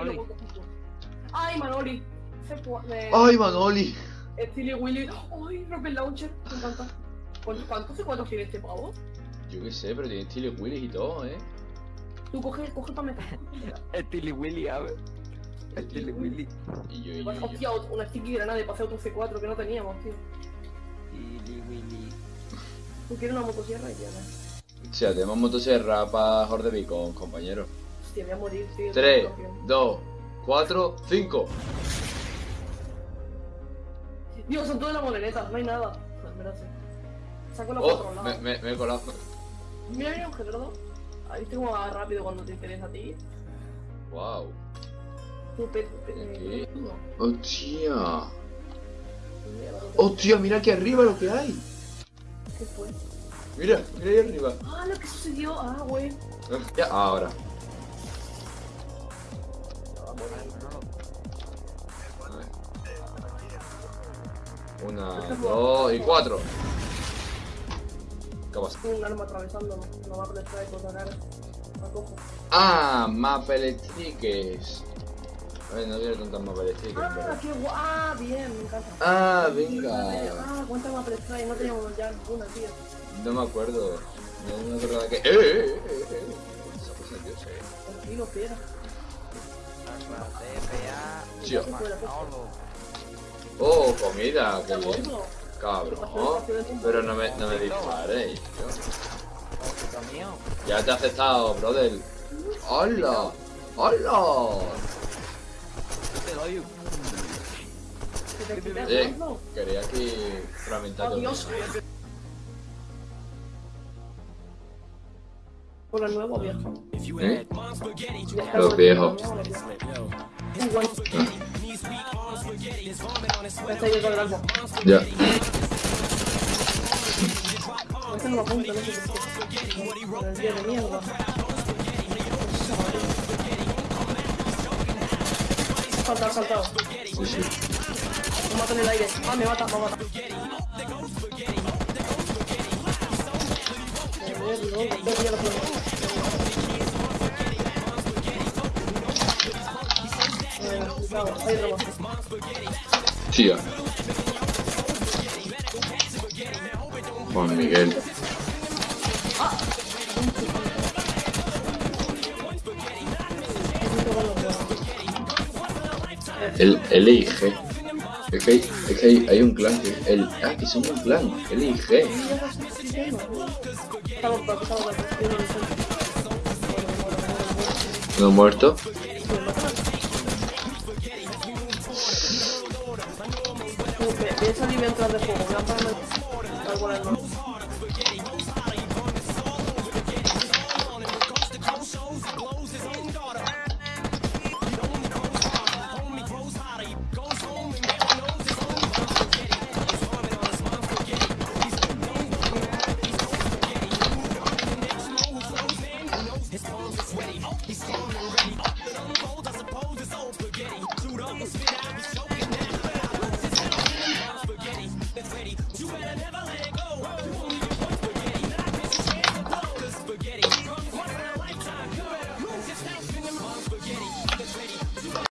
y luego coges tú. ¡Ay, Manoli! ¡Ay, Manoli! Stili Willy. ¡Ay, Rocket Launcher! Me encanta. ¿Cuántos cuántos C4 tiene este pavo? Yo qué sé, pero tiene estilo Willis y todo, ¿eh? Tú coge, coge para meter. Tilly Willy, a ver. El Tilly Willy. Y yo, y yo, y. Hostia, una sticky granada para hacer otro C4 que no teníamos, tío. Tilly Willy. Tú quieres una motosierra y ya, ¿no? Hostia, tenemos motosierra para Horde Beacon, compañero. Hostia, voy a morir, tío. 3, 2, 4, 5. Dios, son todas las morenetas, no hay nada. Sí. Saco los Oh, cuatro me, me, me he colado. Mira, mira, un Gerardo. Ahí tengo más rápido cuando te interesa a ti. Wow. Tú, pe, pe, Aquí. eh, no. Hostia. La. Hostia, mira aquí arriba lo que hay. ¿Qué fue? Mira, mira ahí arriba. Ah, lo que sucedió. Ah, güey. Ya, ahora. Una, dos y cuatro. ¿Qué pasa? Un arma atravesando. No va a prestar con la cara. La cojo. Ah, Maple Stickers. A ver, no quiero tantas Maple Stickers, Ah, pero... qué guay. Ah, bien, me encanta. Ah, venga. Ah, cuánta más prestar no teníamos ya ninguna, tío. No me acuerdo. No me acuerdo de que... ¡Eh, eh, eh, eh, eh! Esa cosa, tío, sí. Tranquilo, piedra. Tío. Fuera. Oh, comida, qué bien. Cabrón. Pero no me, no me disparéis, tío. Ya te he aceptado, brother. ¡Hola! ¡Hola! Te doy. ¿Que te quitas Eh, quería aquí fragmentar todo. Con el nuevo viejo. ¿Eh? Los viejos. Igual. Ya. Este no lo no sé por qué. De mierda. Saltado, saltado. Sí, sí. Me mata en el aire. Ah, me mata, me mata. Joder, no, no Tía. Juan Miguel. El, el IG. Es que, hay, es que hay, un clan que. El, ah, que son un clan. El IG. Lo sé. ¿No muerto? Voy a salir mientras de fuego,